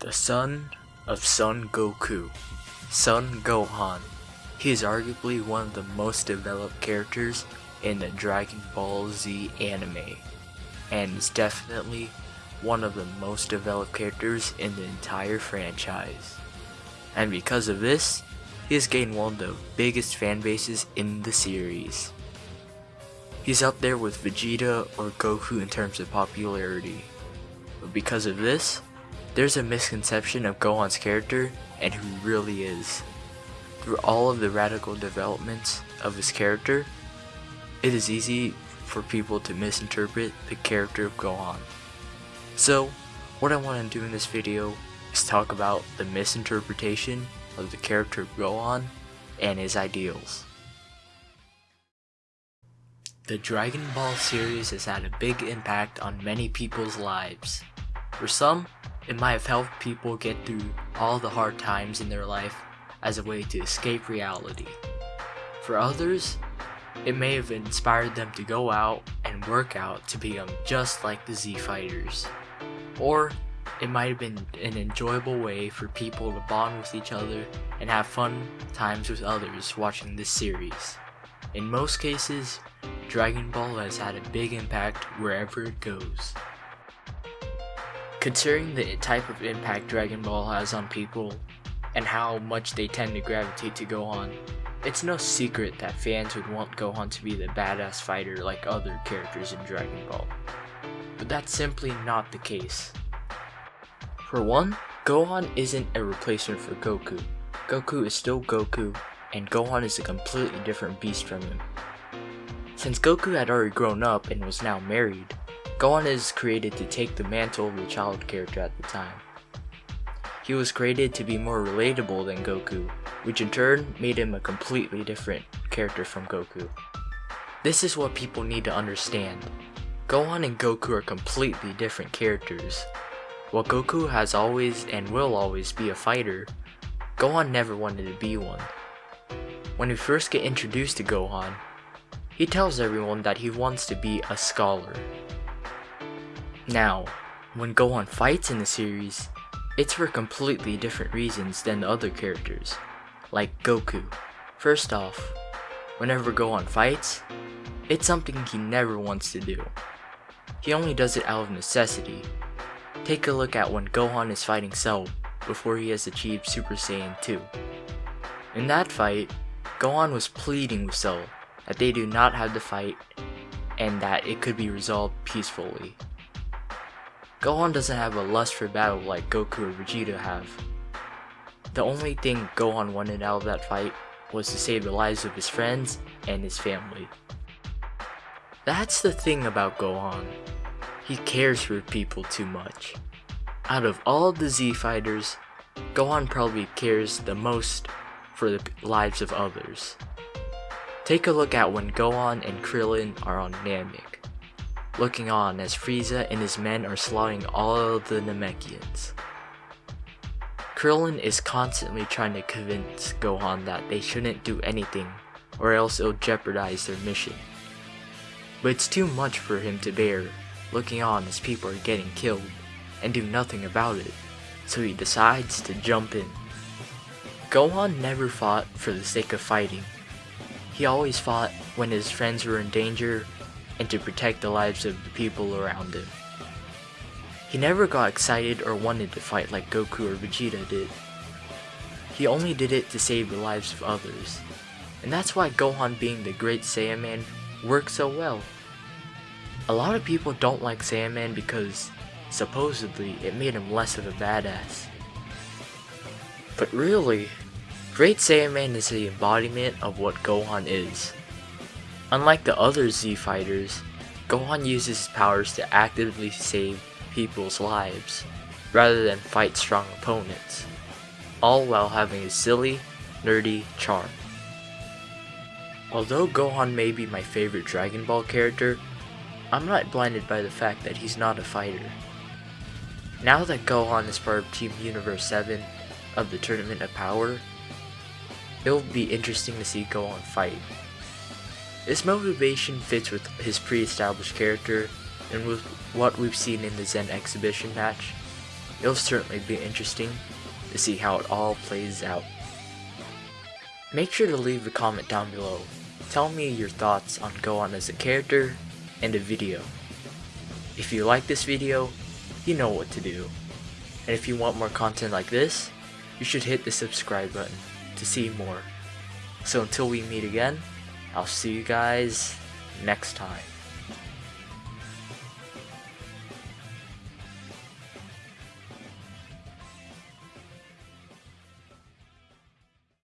The son of Son Goku, Son Gohan. He is arguably one of the most developed characters in the Dragon Ball Z anime, and is definitely one of the most developed characters in the entire franchise. And because of this, he has gained one of the biggest fan bases in the series. He's up there with Vegeta or Goku in terms of popularity. But because of this, there's a misconception of Gohan's character and who he really is. Through all of the radical developments of his character, it is easy for people to misinterpret the character of Gohan. So, what I want to do in this video is talk about the misinterpretation of the character of Gohan and his ideals. The Dragon Ball series has had a big impact on many people's lives. For some, it might have helped people get through all the hard times in their life as a way to escape reality. For others, it may have inspired them to go out and work out to become just like the Z Fighters. Or it might have been an enjoyable way for people to bond with each other and have fun times with others watching this series. In most cases, Dragon Ball has had a big impact wherever it goes. Considering the type of impact Dragon Ball has on people and how much they tend to gravitate to Gohan, it's no secret that fans would want Gohan to be the badass fighter like other characters in Dragon Ball. But that's simply not the case. For one, Gohan isn't a replacement for Goku. Goku is still Goku, and Gohan is a completely different beast from him. Since Goku had already grown up and was now married, Gohan is created to take the mantle of the child character at the time. He was created to be more relatable than Goku, which in turn made him a completely different character from Goku. This is what people need to understand. Gohan and Goku are completely different characters. While Goku has always and will always be a fighter, Gohan never wanted to be one. When we first get introduced to Gohan, he tells everyone that he wants to be a scholar. Now, when Gohan fights in the series, it's for completely different reasons than the other characters, like Goku. First off, whenever Gohan fights, it's something he never wants to do. He only does it out of necessity. Take a look at when Gohan is fighting Cell before he has achieved Super Saiyan 2. In that fight, Gohan was pleading with Cell that they do not have to fight and that it could be resolved peacefully. Gohan doesn't have a lust for battle like Goku or Vegeta have. The only thing Gohan wanted out of that fight was to save the lives of his friends and his family. That's the thing about Gohan. He cares for people too much. Out of all the Z fighters, Gohan probably cares the most for the lives of others. Take a look at when Gohan and Krillin are on Namek looking on as Frieza and his men are slaughtering all the Namekians. Krillin is constantly trying to convince Gohan that they shouldn't do anything or else it'll jeopardize their mission. But it's too much for him to bear, looking on as people are getting killed, and do nothing about it, so he decides to jump in. Gohan never fought for the sake of fighting. He always fought when his friends were in danger and to protect the lives of the people around him. He never got excited or wanted to fight like Goku or Vegeta did. He only did it to save the lives of others. And that's why Gohan being the great Saiyaman worked so well. A lot of people don't like Saiyaman because, supposedly, it made him less of a badass. But really, Great Saiyaman is the embodiment of what Gohan is. Unlike the other Z fighters, Gohan uses his powers to actively save people's lives, rather than fight strong opponents, all while having a silly, nerdy charm. Although Gohan may be my favorite Dragon Ball character, I'm not blinded by the fact that he's not a fighter. Now that Gohan is part of Team Universe 7 of the Tournament of Power, it'll be interesting to see Gohan fight. His motivation fits with his pre-established character and with what we've seen in the Zen exhibition match. It'll certainly be interesting to see how it all plays out. Make sure to leave a comment down below. Tell me your thoughts on Gohan as a character and a video. If you like this video, you know what to do. And if you want more content like this, you should hit the subscribe button to see more. So until we meet again, I'll see you guys next time.